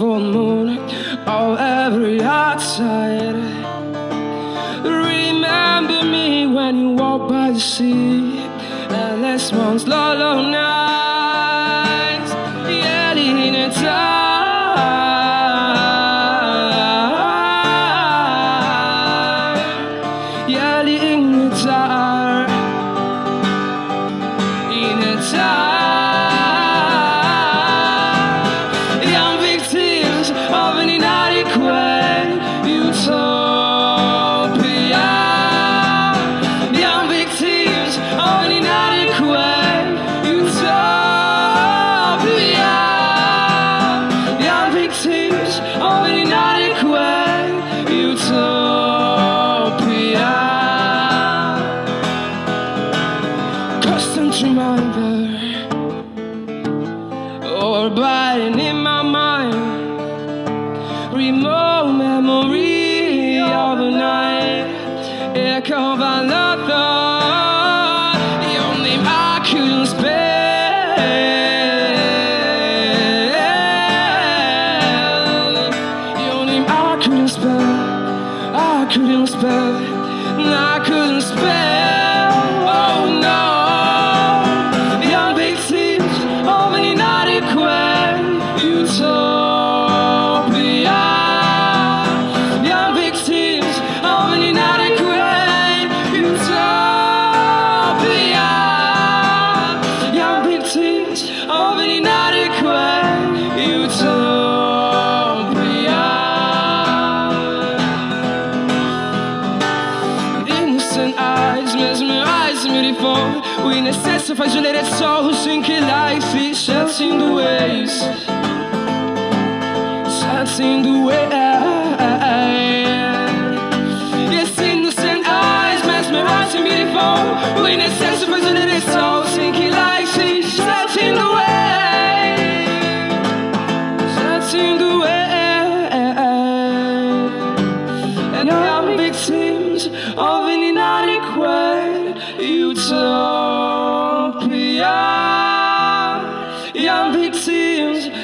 full moon of every outside. Remember me when you walk by the sea, and last month's low nights, yelling in time, yelling in the dark, in the dark. Constant reminder or abiding in my mind. Remote memory of a night. Echo of another. Your name I couldn't spell. I couldn't spell. I couldn't spell. I couldn't spell. O inexcesso faz de soul who think life is shut in the ways Shut in the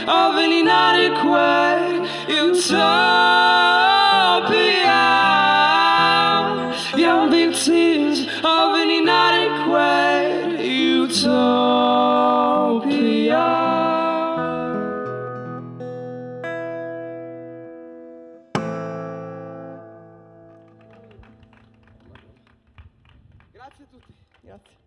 avvelenare il cuore Utopia Young victims avvelenare il cuore Utopia Grazie a tutti. Grazie.